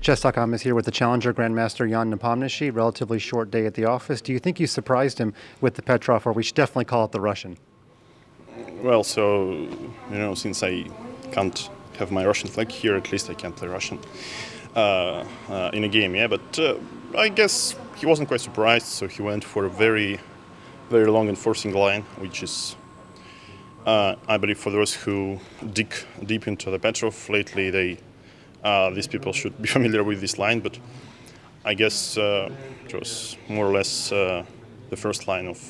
Chess.com is here with the challenger Grandmaster Jan Nepomniachtchi. Relatively short day at the office. Do you think you surprised him with the Petrov, or we should definitely call it the Russian? Well, so you know, since I can't have my Russian flag here, at least I can't play Russian uh, uh, in a game. Yeah, but uh, I guess he wasn't quite surprised, so he went for a very, very long enforcing line, which is, uh, I believe, for those who dig deep into the Petrov lately, they uh, these people should be familiar with this line, but I guess uh, it was more or less uh, the first line of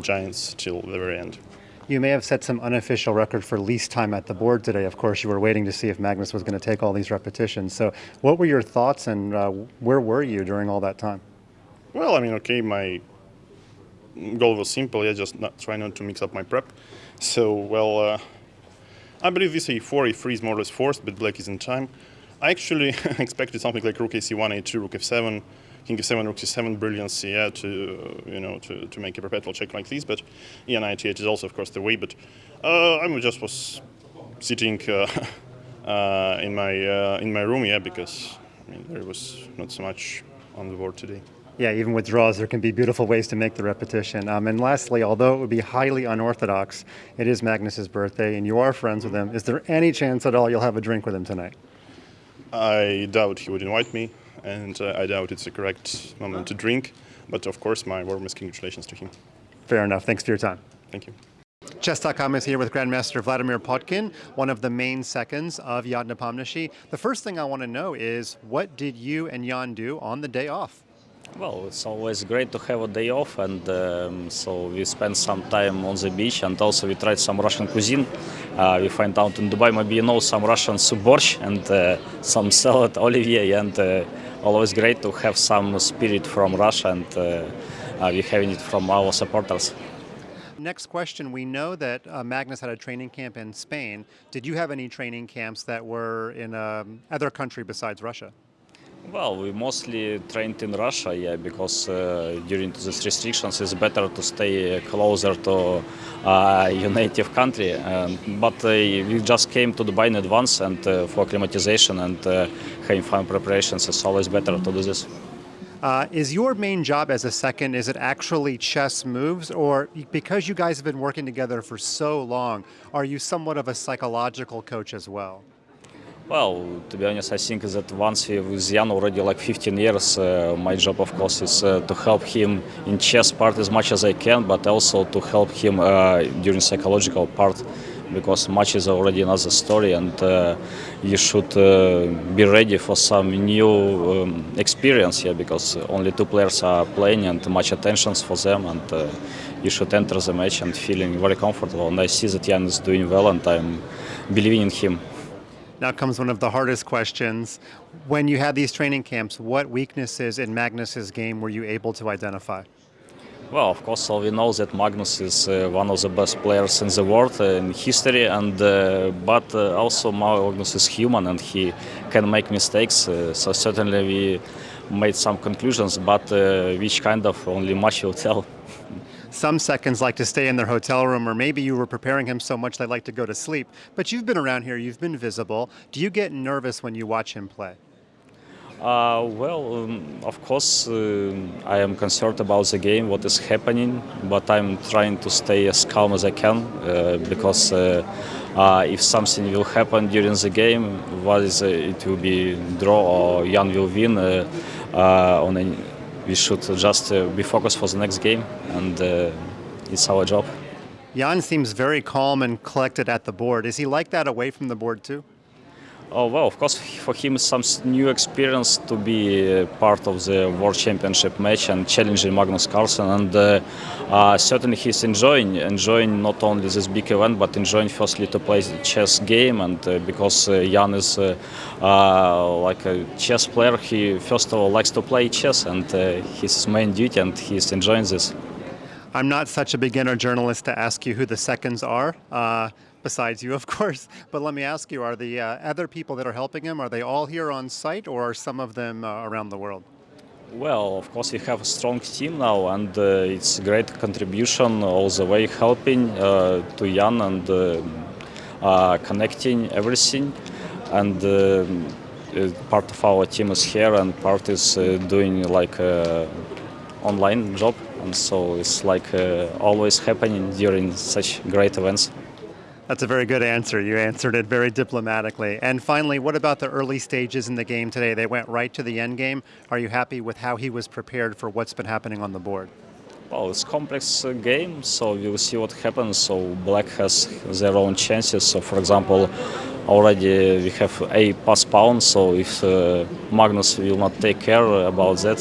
Giants till the very end. You may have set some unofficial record for least time at the board today. Of course, you were waiting to see if Magnus was going to take all these repetitions. So, what were your thoughts and uh, where were you during all that time? Well, I mean, okay, my goal was simple. Yeah, just not try not to mix up my prep. So, well, uh, I believe this a4, a3 is more or less forced, but black is in time. I actually expected something like rook ac1, a2, rook f7, king f7, rook c7, brilliance, yeah, to you know to, to make a perpetual check like this. But e8 is also of course the way. But uh, I just was sitting uh, uh, in my uh, in my room, yeah, because I mean there was not so much on the board today. Yeah, even with draws, there can be beautiful ways to make the repetition. Um, and lastly, although it would be highly unorthodox, it is Magnus's birthday, and you are friends with him. Is there any chance at all you'll have a drink with him tonight? I doubt he would invite me, and uh, I doubt it's the correct moment to drink. But of course, my warmest congratulations to him. Fair enough. Thanks for your time. Thank you. Chess.com is here with Grandmaster Vladimir Potkin, one of the main seconds of Jan Nepomniachtchi. The first thing I want to know is what did you and Jan do on the day off? Well, it's always great to have a day off, and um, so we spent some time on the beach, and also we tried some Russian cuisine. Uh, we find out in Dubai, maybe you know some Russian soup borsch and uh, some salad olivier, and uh, always great to have some spirit from Russia, and uh, uh, we're having it from our supporters. Next question. We know that uh, Magnus had a training camp in Spain. Did you have any training camps that were in um, other country besides Russia? Well, we mostly trained in Russia, yeah, because uh, during these restrictions it's better to stay closer to uh, your native country. Um, but uh, we just came to Dubai in advance and uh, for acclimatization and uh, having fun preparations, it's always better to do this. Uh, is your main job as a second, is it actually chess moves? Or because you guys have been working together for so long, are you somewhat of a psychological coach as well? Well, to be honest, I think that once we with Jan already like 15 years, uh, my job, of course, is uh, to help him in chess part as much as I can, but also to help him uh, during psychological part, because match is already another story, and uh, you should uh, be ready for some new um, experience here, because only two players are playing and much attention for them, and uh, you should enter the match and feeling very comfortable. And I see that Jan is doing well, and I'm believing in him. Now comes one of the hardest questions. When you had these training camps, what weaknesses in Magnus's game were you able to identify? Well, of course, we know that Magnus is uh, one of the best players in the world uh, in history, and uh, but uh, also Magnus is human and he can make mistakes. Uh, so certainly we made some conclusions, but uh, which kind of only much will tell. Some seconds like to stay in their hotel room, or maybe you were preparing him so much they like to go to sleep. But you've been around here, you've been visible. Do you get nervous when you watch him play? Uh, well, um, of course, uh, I am concerned about the game, what is happening, but I'm trying to stay as calm as I can uh, because uh, uh, if something will happen during the game, what is uh, it will be draw or Jan will win on any we should just uh, be focused for the next game, and uh, it's our job. Jan seems very calm and collected at the board. Is he like that away from the board too? Oh well, of course, for him it's some new experience to be uh, part of the World Championship match and challenging Magnus Carlsen, and uh, uh, certainly he's enjoying enjoying not only this big event, but enjoying firstly to play the chess game, and uh, because uh, Jan is uh, like a chess player, he first of all likes to play chess, and his main duty, and he's enjoying this. I'm not such a beginner journalist to ask you who the seconds are besides you, of course. But let me ask you, are the uh, other people that are helping him, are they all here on site or are some of them uh, around the world? Well, of course, we have a strong team now, and uh, it's a great contribution all the way helping uh, to Jan and uh, uh, connecting everything. And uh, part of our team is here and part is uh, doing like uh, online job, and so it's like uh, always happening during such great events. That's a very good answer. You answered it very diplomatically. And finally, what about the early stages in the game today? They went right to the end game. Are you happy with how he was prepared for what's been happening on the board? Well, it's complex uh, game, so we'll see what happens. So black has their own chances. So, for example, already we have a pass pawn. So if uh, Magnus will not take care about that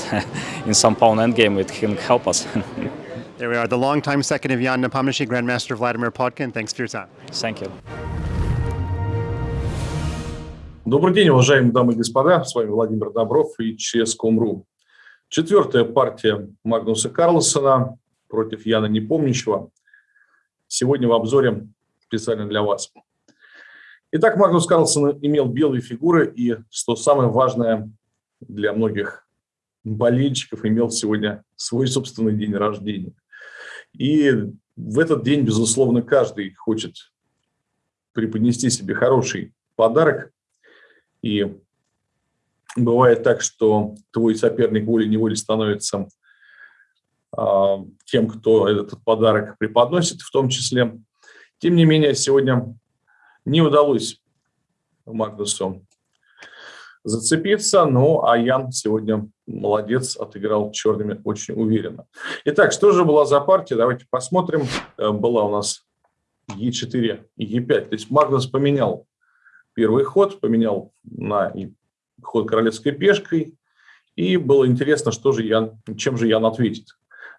in some pawn endgame, it can help us. There we are, the longtime second of Jan Nepomniachtchi, Grandmaster Vladimir Podkin. Thanks for your time. Thank you. Добрый день, уважаемые дамы и господа. С вами Владимир Добров и ЧС.com.ру. Четвертая партия Магнуса Карлсона против Яна Непомнящего. Сегодня в обзоре специально для вас. Итак, Магнус Карлсон имел белые фигуры и, что самое важное для многих болельщиков, имел сегодня свой собственный день рождения. И в этот день, безусловно, каждый хочет преподнести себе хороший подарок. И бывает так, что твой соперник волей-неволей становится э, тем, кто этот подарок преподносит в том числе. Тем не менее, сегодня не удалось Магнусу зацепиться, ну а Ян сегодня молодец, отыграл черными очень уверенно. Итак, что же была за партия? Давайте посмотрим. Э, была у нас Е4 и Е5. То есть Магнус поменял первый ход, поменял на ход королевской пешкой. И было интересно, что же Ян, чем же Ян ответит.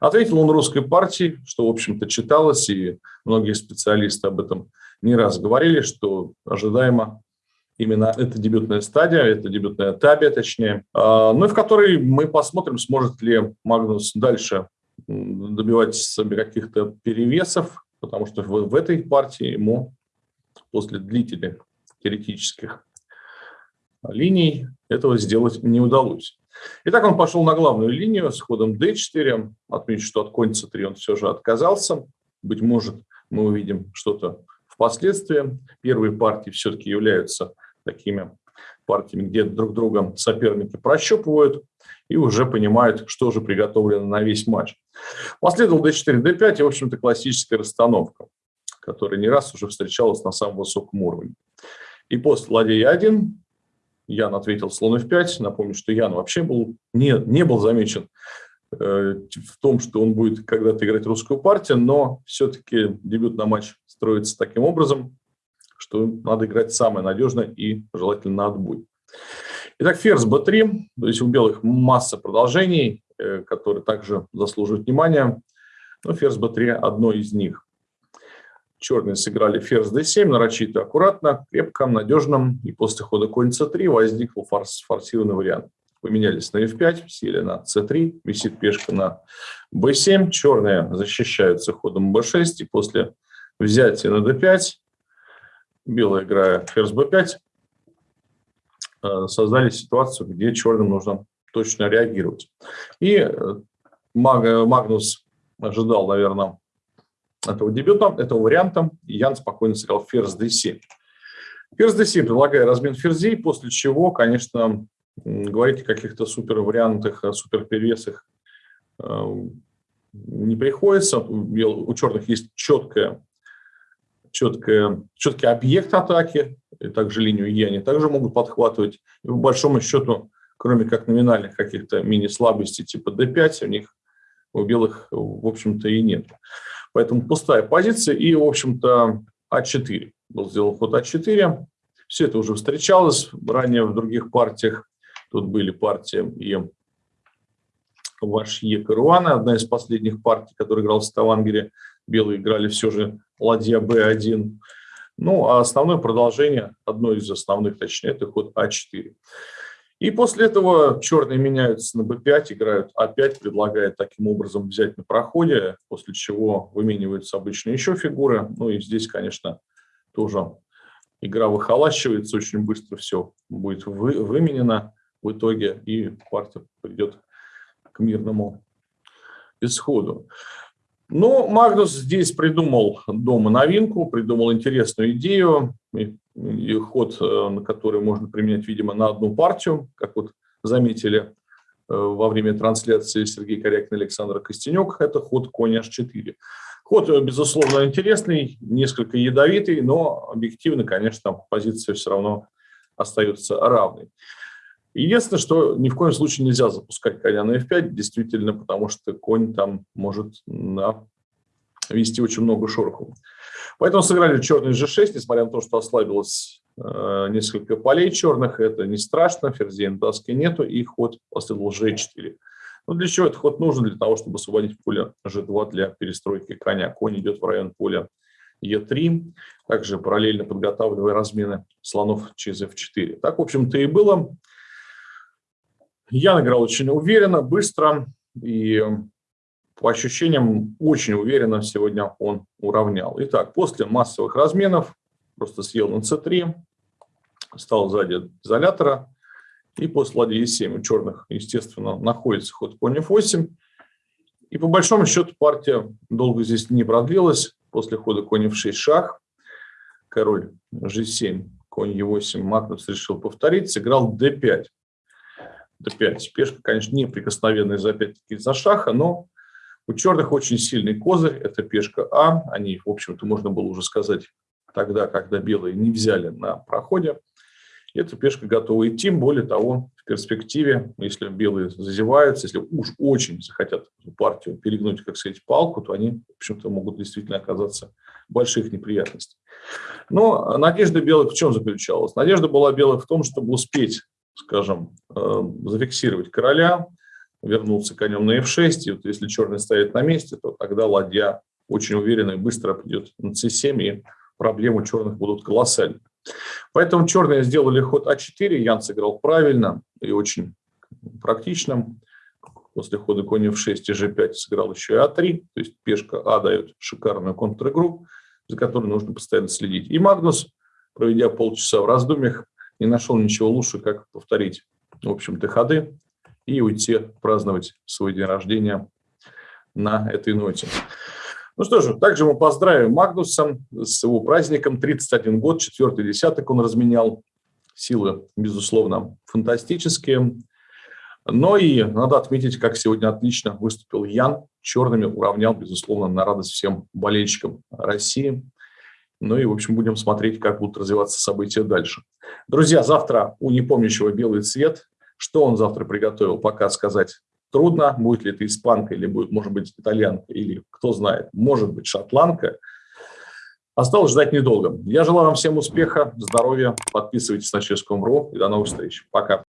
Ответил он русской партии, что, в общем-то, читалось, и многие специалисты об этом не раз говорили, что ожидаемо именно эта дебютная стадия, это дебютная табия, точнее, а, ну и в которой мы посмотрим, сможет ли Магнус дальше добивать себе каких-то перевесов, потому что в, в этой партии ему после длительных теоретических линий этого сделать не удалось. Итак, он пошел на главную линию с ходом d4. Отмечу, что от конь c3 он все же отказался. Быть может, мы увидим что-то впоследствии. Первые партии все-таки являются такими партиями, где друг друга соперники прощупывают и уже понимают, что же приготовлено на весь матч. Последовал d4, d5 и, в общем-то, классическая расстановка, которая не раз уже встречалась на самом высоком уровне. И после ладья 1 Ян ответил слон f5. Напомню, что Ян вообще был, не, не был замечен э, в том, что он будет когда-то играть русскую партию, но все-таки дебют на матч строится таким образом, что надо играть самое надежное и желательно на отбой. Итак, ферзь b3, то есть у белых масса продолжений, э, которые также заслуживают внимания. Но ферзь b3 одно из них. Черные сыграли ферзь d7, нарочито аккуратно, крепко, надежно. И после хода конь c3 возник форс, форсированный вариант. Поменялись на f5, сели на c3, висит пешка на b7. Черные защищаются ходом b6. И после взятия на d5 белая играя ферзь b5, э, создали ситуацию, где черным нужно точно реагировать. И э, Магнус ожидал, наверное, этого дебюта, этого варианта, и Ян спокойно сыграл ферзь d7. Ферзь d7, предлагая размен ферзей, после чего, конечно, говорить о каких-то супер вариантах, супер перевесах э, не приходится. У черных есть четкая четкое, четкий объект атаки, и также линию Е они также могут подхватывать. И по большому счету, кроме как номинальных каких-то мини-слабостей типа D5, у них у белых, в общем-то, и нет. Поэтому пустая позиция и, в общем-то, А4. Был сделан ход А4. Все это уже встречалось ранее в других партиях. Тут были партии и Вашье Каруана, одна из последних партий, которая играл в Ставангере. Белые играли все же ладья b1. Ну, а основное продолжение, одно из основных, точнее, это ход а4. И после этого черные меняются на b5, играют а5, предлагая таким образом взять на проходе, после чего вымениваются обычно еще фигуры. Ну и здесь, конечно, тоже игра выхолащивается, очень быстро все будет вы, выменено в итоге, и партия придет к мирному исходу. Но Магнус здесь придумал дома новинку, придумал интересную идею. И ход, э, на который можно применять, видимо, на одну партию, как вот заметили э, во время трансляции Сергей Корякин и Александр Костенек, это ход конь h4. Ход, э, безусловно, интересный, несколько ядовитый, но объективно, конечно, позиция все равно остается равной. Единственное, что ни в коем случае нельзя запускать коня на f5, действительно, потому что конь там может на вести очень много шороху. Поэтому сыграли черный g6, несмотря на то, что ослабилось э, несколько полей черных, это не страшно, ферзей на доске нету, и ход последовал g4. Ну, для чего этот ход нужен? Для того, чтобы освободить поле g2 для перестройки коня. Конь идет в район поля e3, также параллельно подготавливая размены слонов через f4. Так, в общем-то, и было. Я играл очень уверенно, быстро и по ощущениям очень уверенно сегодня он уравнял. Итак, после массовых разменов просто съел на c3, стал сзади изолятора, и после ладьи e7 у черных, естественно, находится ход конь f8. И по большому счету партия долго здесь не продлилась. После хода конь f6 шах, король g7, конь e8, Магнус решил повторить, сыграл d5 d5. Пешка, конечно, неприкосновенная за опять-таки за шаха, но у черных очень сильный козырь, это пешка А. Они, в общем-то, можно было уже сказать тогда, когда белые не взяли на проходе. Эта пешка готова идти, более того, в перспективе, если белые зазеваются, если уж очень захотят партию перегнуть, как сказать, палку, то они, в общем-то, могут действительно оказаться больших неприятностях. Но надежда белых в чем заключалась? Надежда была белых в том, чтобы успеть скажем, э, зафиксировать короля, вернуться конем на f6, и вот если черный стоит на месте, то тогда ладья очень уверенно и быстро придет на c7, и проблемы черных будут колоссальны. Поэтому черные сделали ход а4, Ян сыграл правильно и очень практично. После хода конь f6 и g5 сыграл еще и а3, то есть пешка а дает шикарную контр-игру, за которой нужно постоянно следить. И Магнус, проведя полчаса в раздумьях, не нашел ничего лучше, как повторить, в общем-то, ходы и уйти праздновать свой день рождения на этой ноте. Ну что же, также мы поздравим Магнуса с его праздником. 31 год, четвертый десяток он разменял. Силы, безусловно, фантастические. Но и надо отметить, как сегодня отлично выступил Ян. Черными уравнял, безусловно, на радость всем болельщикам России. Ну и, в общем, будем смотреть, как будут развиваться события дальше. Друзья, завтра у непомнящего белый цвет. Что он завтра приготовил, пока сказать трудно. Будет ли это испанка или будет, может быть, итальянка, или кто знает, может быть, шотландка. Осталось ждать недолго. Я желаю вам всем успеха, здоровья. Подписывайтесь на Ческом.ру и до новых встреч. Пока.